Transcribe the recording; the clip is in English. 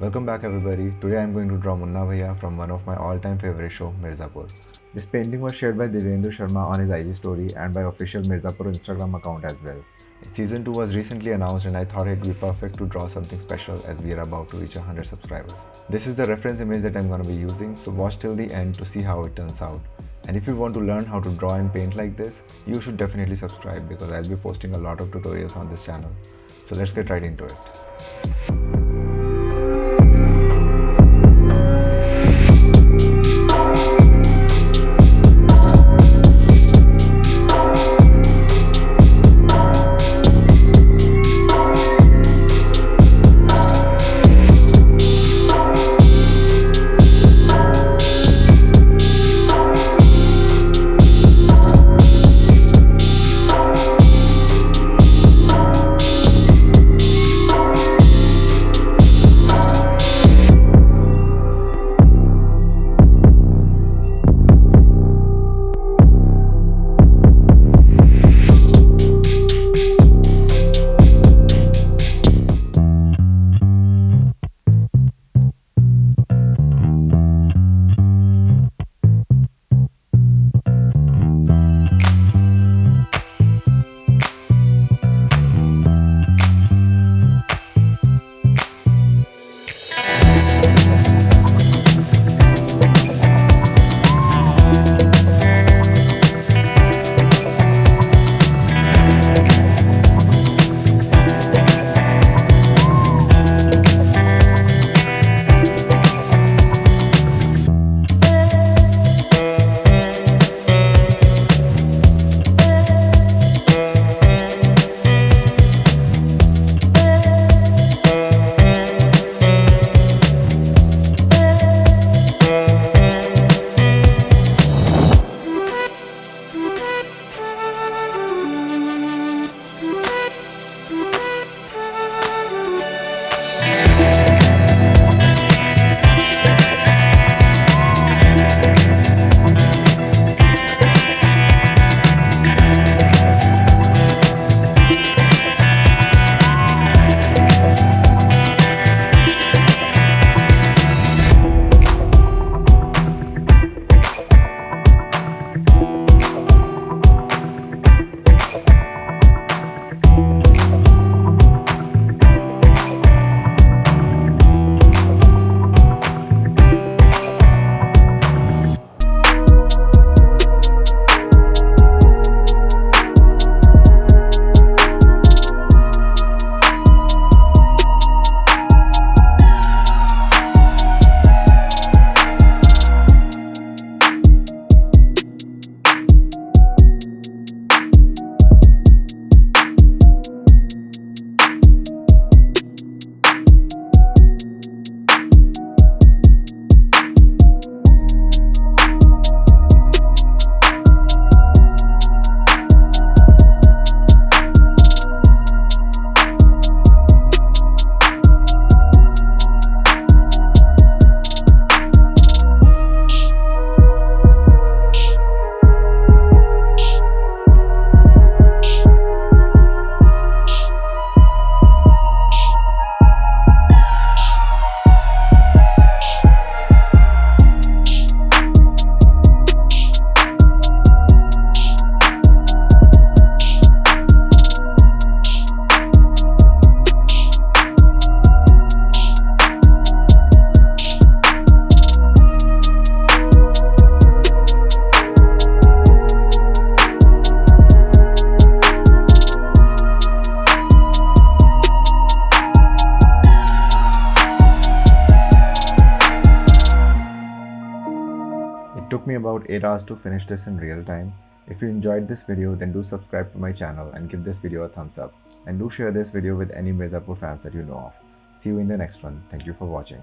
Welcome back everybody. Today I am going to draw Munna Bhaiya from one of my all-time favorite show, Mirzapur. This painting was shared by Divyendu Sharma on his IG story and by official Mirzapur Instagram account as well. Season 2 was recently announced and I thought it'd be perfect to draw something special as we are about to reach 100 subscribers. This is the reference image that I'm going to be using so watch till the end to see how it turns out. And if you want to learn how to draw and paint like this, you should definitely subscribe because I'll be posting a lot of tutorials on this channel. So let's get right into it. It took me about 8 hours to finish this in real time. If you enjoyed this video then do subscribe to my channel and give this video a thumbs up. And do share this video with any Mirzapur fans that you know of. See you in the next one. Thank you for watching.